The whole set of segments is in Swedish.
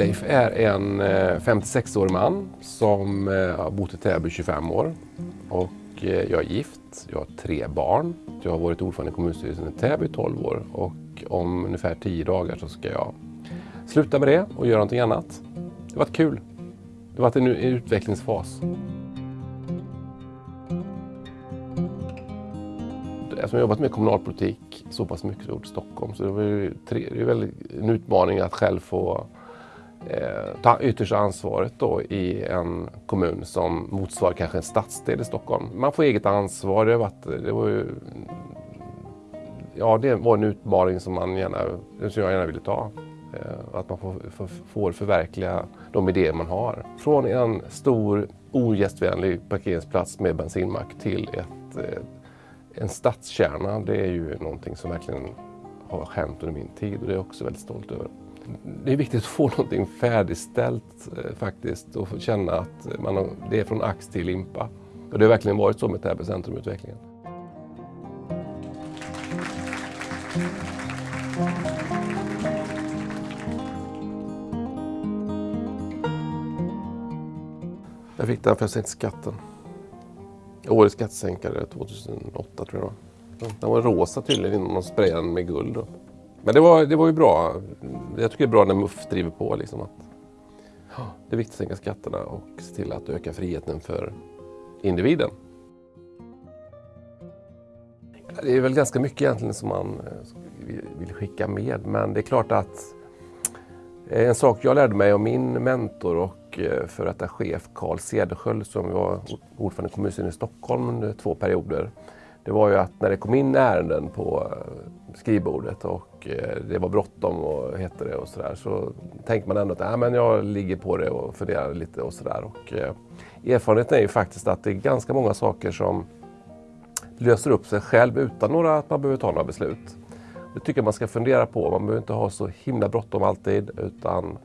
Leif är en eh, 56-årig man som eh, har bott i Täby i 25 år. Och eh, jag är gift, jag har tre barn. Jag har varit ordförande i kommunstyrelsen i Täby i 12 år och om ungefär 10 dagar så ska jag sluta med det och göra någonting annat. Det har varit kul. Det har varit en utvecklingsfas. Eftersom jag har jobbat med kommunalpolitik så pass mycket i Stockholm så det var ju tre, det är väl en utmaning att själv få Eh, ta yttersta ansvaret då i en kommun som motsvarar kanske en stadsdel i Stockholm. Man får eget ansvar. Det var, eh, det var ju, ja, det var en utmaning som, man gärna, som jag gärna ville ta. Eh, att man får, får, får förverkliga de idéer man har. Från en stor ogästvänlig parkeringsplats med bensinmack till ett, en stadskärna. Det är ju någonting som verkligen har hänt under min tid och det är jag också väldigt stolt över. Det är viktigt att få någonting färdigställt eh, faktiskt och känna att man har, det är från ax till limpa. Och det har verkligen varit så med Täby centrumutvecklingen. Jag fick den för jag sänkte skatten. Årets skattesänkare 2008 tror jag det var. Den var rosa tydligen innan de sprayade den med guld. Då. Men det var, det var ju bra. Jag tycker det är bra när MUF driver på. Liksom, att, det är viktigt att sänka skatterna och se till att öka friheten för individen. Det är väl ganska mycket egentligen som man eh, vill skicka med. Men det är klart att en sak jag lärde mig av min mentor och eh, för detta chef Carl Cederschiöld som var ordförande i kommunstyrelsen i Stockholm under två perioder. Det var ju att när det kom in ärenden på eh, skrivbordet och eh, det var bråttom och hette det och sådär så tänkte man ändå att äh, men jag ligger på det och funderar lite och sådär. Eh, erfarenheten är ju faktiskt att det är ganska många saker som löser upp sig själv utan några, att man behöver ta några beslut. Det tycker jag man ska fundera på. Man behöver inte ha så himla bråttom alltid utan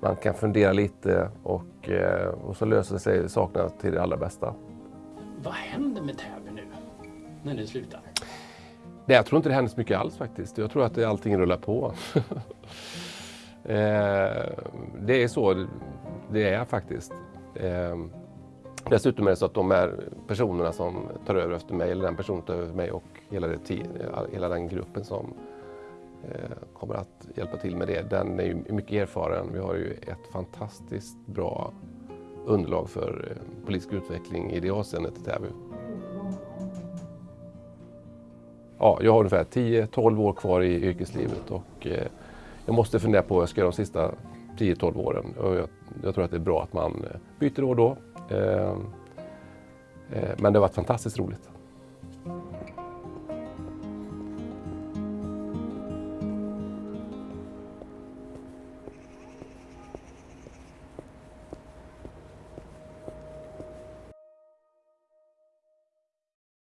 man kan fundera lite och, eh, och så löser sig sakerna till det allra bästa. Vad händer med tävlingen? När du slutar? Nej, jag tror inte det händer så mycket alls faktiskt. Jag tror att allting rullar på. Eh, det är så det är faktiskt. Eh, dessutom är det så att de här personerna som tar över efter mig, eller den personen tar över efter mig och hela, det, hela den gruppen som eh, kommer att hjälpa till med det. Den är ju mycket erfaren. Vi har ju ett fantastiskt bra underlag för eh, politisk utveckling i det avseendet i Täby. Ja, jag har ungefär 10-12 år kvar i yrkeslivet och eh, jag måste fundera på vad jag ska göra de sista 10-12 åren. Och jag, jag, tror att det är bra att man eh, byter då och då. Men det har varit fantastiskt roligt.